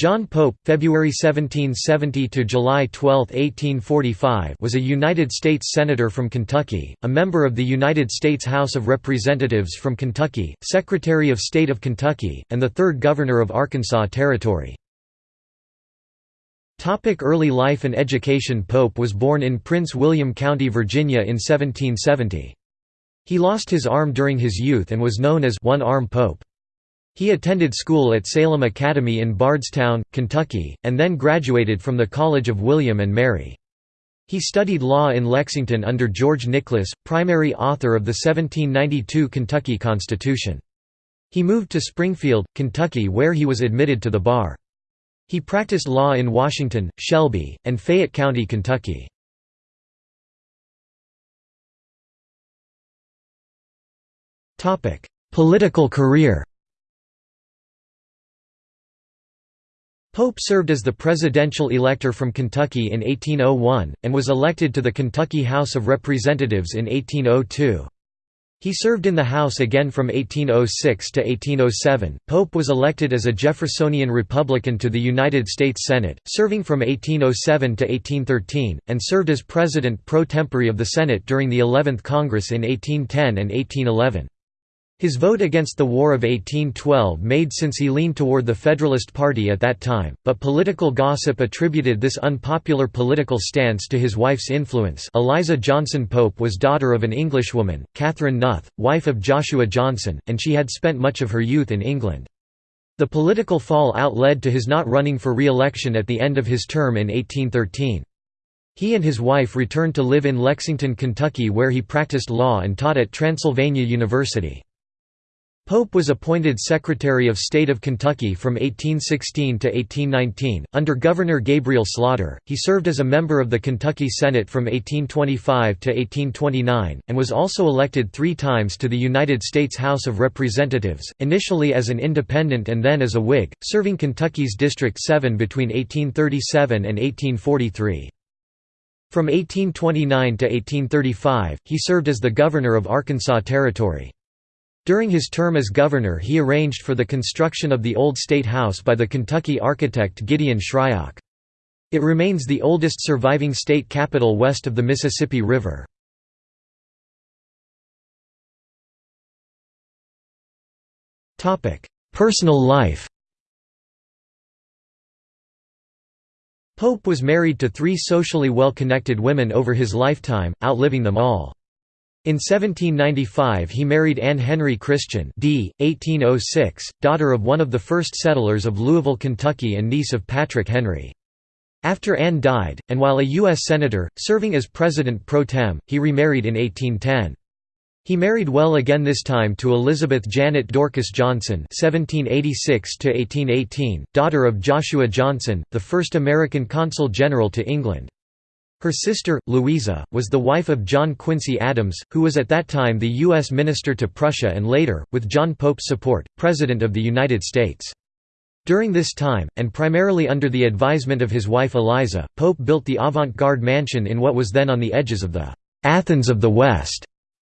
John Pope, February 1770 to July 12, 1845, was a United States senator from Kentucky, a member of the United States House of Representatives from Kentucky, Secretary of State of Kentucky, and the third governor of Arkansas Territory. Topic early life and education Pope was born in Prince William County, Virginia in 1770. He lost his arm during his youth and was known as One-Arm Pope. He attended school at Salem Academy in Bardstown, Kentucky, and then graduated from the College of William and Mary. He studied law in Lexington under George Nicholas, primary author of the 1792 Kentucky Constitution. He moved to Springfield, Kentucky where he was admitted to the bar. He practiced law in Washington, Shelby, and Fayette County, Kentucky. Political career Pope served as the presidential elector from Kentucky in 1801, and was elected to the Kentucky House of Representatives in 1802. He served in the House again from 1806 to 1807. Pope was elected as a Jeffersonian Republican to the United States Senate, serving from 1807 to 1813, and served as President pro tempore of the Senate during the 11th Congress in 1810 and 1811. His vote against the War of 1812 made since he leaned toward the Federalist Party at that time, but political gossip attributed this unpopular political stance to his wife's influence Eliza Johnson Pope was daughter of an Englishwoman, Catherine Nuth, wife of Joshua Johnson, and she had spent much of her youth in England. The political fallout led to his not running for re-election at the end of his term in 1813. He and his wife returned to live in Lexington, Kentucky where he practiced law and taught at Transylvania University. Pope was appointed Secretary of State of Kentucky from 1816 to 1819, under Governor Gabriel Slaughter. He served as a member of the Kentucky Senate from 1825 to 1829, and was also elected three times to the United States House of Representatives, initially as an independent and then as a Whig, serving Kentucky's District 7 between 1837 and 1843. From 1829 to 1835, he served as the governor of Arkansas Territory. During his term as governor he arranged for the construction of the Old State House by the Kentucky architect Gideon Shryock. It remains the oldest surviving state capitol west of the Mississippi River. Personal life Pope was married to three socially well-connected women over his lifetime, outliving them all. In 1795 he married Anne Henry Christian d. 1806, daughter of one of the first settlers of Louisville, Kentucky and niece of Patrick Henry. After Anne died, and while a U.S. Senator, serving as President pro tem, he remarried in 1810. He married well again this time to Elizabeth Janet Dorcas Johnson (1786–1818), daughter of Joshua Johnson, the first American consul general to England. Her sister, Louisa, was the wife of John Quincy Adams, who was at that time the U.S. Minister to Prussia and later, with John Pope's support, President of the United States. During this time, and primarily under the advisement of his wife Eliza, Pope built the avant-garde mansion in what was then on the edges of the «Athens of the West»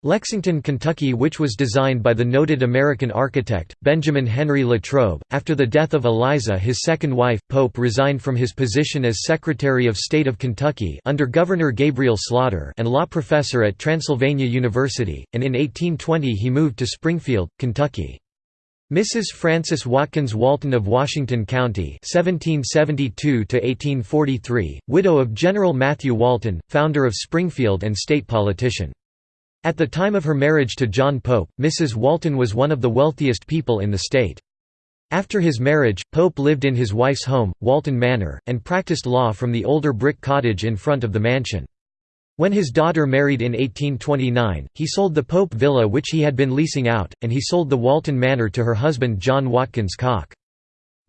Lexington, Kentucky which was designed by the noted American architect, Benjamin Henry Latrobe. After the death of Eliza his second wife, Pope resigned from his position as Secretary of State of Kentucky under Governor Gabriel Slaughter and law professor at Transylvania University, and in 1820 he moved to Springfield, Kentucky. Mrs. Frances Watkins Walton of Washington County (1772–1843), widow of General Matthew Walton, founder of Springfield and state politician. At the time of her marriage to John Pope, Mrs. Walton was one of the wealthiest people in the state. After his marriage, Pope lived in his wife's home, Walton Manor, and practiced law from the older brick cottage in front of the mansion. When his daughter married in 1829, he sold the Pope villa which he had been leasing out, and he sold the Walton Manor to her husband John Watkins Cocke.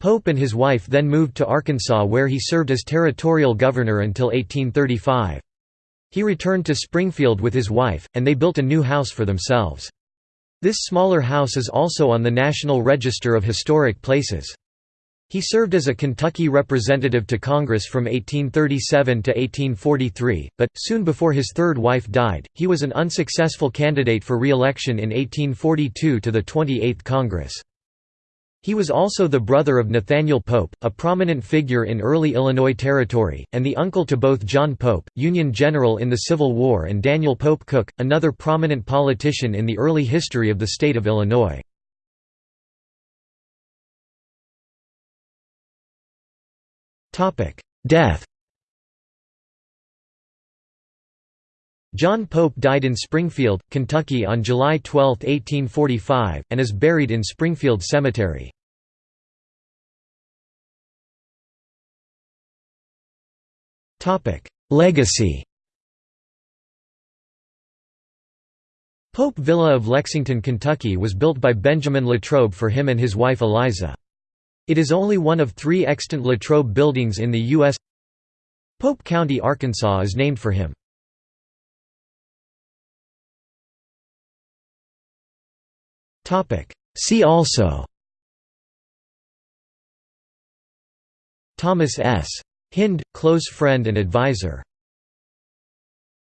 Pope and his wife then moved to Arkansas where he served as territorial governor until 1835. He returned to Springfield with his wife, and they built a new house for themselves. This smaller house is also on the National Register of Historic Places. He served as a Kentucky representative to Congress from 1837 to 1843, but, soon before his third wife died, he was an unsuccessful candidate for re-election in 1842 to the 28th Congress. He was also the brother of Nathaniel Pope, a prominent figure in early Illinois Territory, and the uncle to both John Pope, Union general in the Civil War and Daniel Pope Cook, another prominent politician in the early history of the state of Illinois. Death John Pope died in Springfield, Kentucky on July 12, 1845, and is buried in Springfield Cemetery. Legacy Pope Villa of Lexington, Kentucky was built by Benjamin Latrobe for him and his wife Eliza. It is only one of three extant Latrobe buildings in the U.S. Pope County, Arkansas is named for him. See also. Thomas S. Hinde, close friend and advisor